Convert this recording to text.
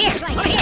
here! Over here!